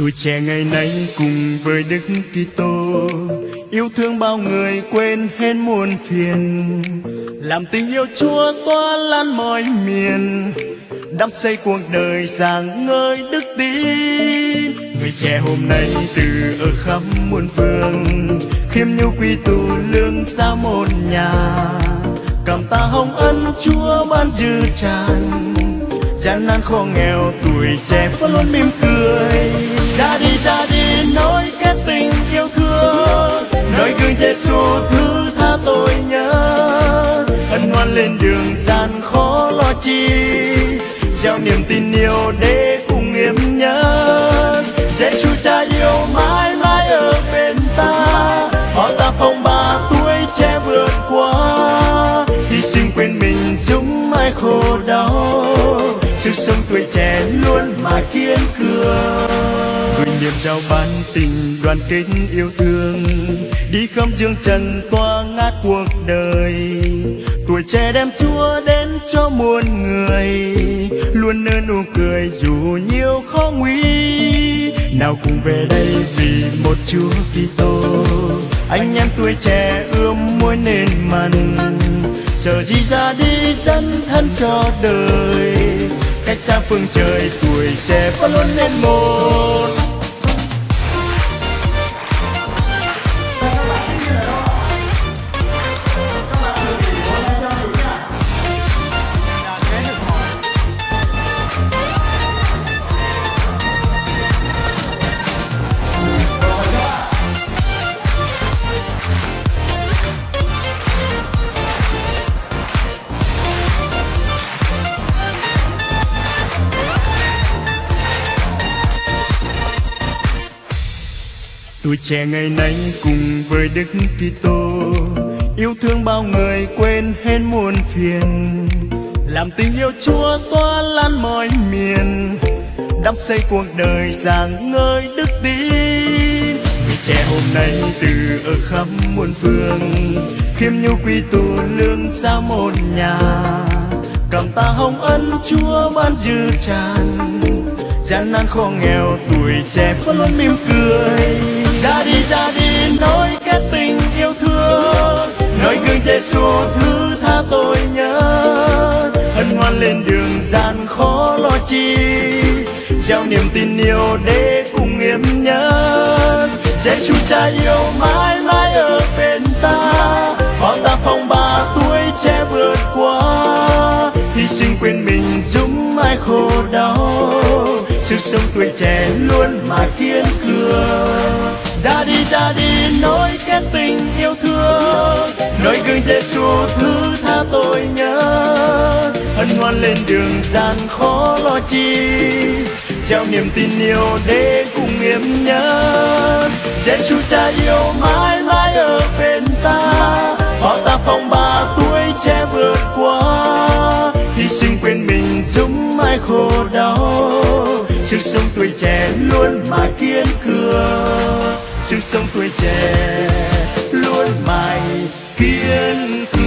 Tuổi trẻ ngày nay cùng với Đức Kitô, yêu thương bao người quên hết muôn phiền. Làm tình yêu Chúa tỏa lan mọi miền, đắp xây cuộc đời sáng ngời đức tin. Người trẻ hôm nay từ ở khắp muôn phương, khiêm nhu quy tụ lương xa một nhà. Cảm ta hồng ân Chúa ban dư tràn, gian nan khó nghèo tuổi trẻ vẫn luôn mỉm cười ra đi ra đi nối kết tình yêu thương. Nơi gương Giêsu thứ tha tôi nhớ. Ân hoan lên đường gian khó lo chi. Trao niềm tin yêu để cùng nghiêm nhớ. Giêsu cha yêu mãi mãi ở bên ta. Họ ta phong ba tuổi trẻ vượt qua. Hy sinh quên mình chúng mãi khổ đau. Sức sống tuổi trẻ luôn mà kiên cường niềm trao ban tình đoàn kết yêu thương. Đi khắp dương trần toa ngát cuộc đời. Tuổi trẻ đem chúa đến cho muôn người. Luôn nở nụ cười dù nhiều khó nguy. Nào cùng về đây vì một chúa kitô. Anh em tuổi trẻ ươm mối nên mặn. Giờ gì ra đi dân thân cho đời. Cách xa phương trời tuổi trẻ vẫn luôn nên một. Tuổi trẻ ngày nay cùng với Đức Kitô, yêu thương bao người quên hết muôn phiền. Làm tình yêu Chúa tỏa lan mọi miền, đắp xây cuộc đời rạng ngời đức tin. Người trẻ hôm nay từ ở khắp muôn phương, khiêm nhu quy tụ lương xa một nhà. Cảm ta hồng ân Chúa ban dư tràn, gian nan khó nghèo tuổi trẻ vẫn luôn mỉm cười ra đi ra đi nối kết tình yêu thương. Nơi gương Giêsu thứ tha tôi nhớ. Hân hoan lên đường, gian khó lo chi. Trao niềm tin yêu để cùng em nhớ Giêsu cha yêu mãi mãi ở bên ta. Họ ta phong ba tuổi trẻ vượt qua. Hy sinh quên mình, dũng ai khổ đau. Sức sống tuổi trẻ luôn mà kiên cường ra đi nỗi nối kết tình yêu thương. Nơi gương Giêsu thứ tha tôi nhớ. Hân hoan lên đường gian khó lo chi. Trao niềm tin yêu để cùng em nhớ. Giêsu cha yêu mãi mãi ở bên ta. Họ ta phong ba tuổi trẻ vượt qua. Hy sinh quên mình giúp ai khổ đau. Sức sống tuổi trẻ luôn mà kiên cường sức sống tuổi trẻ luôn mãi kiên cường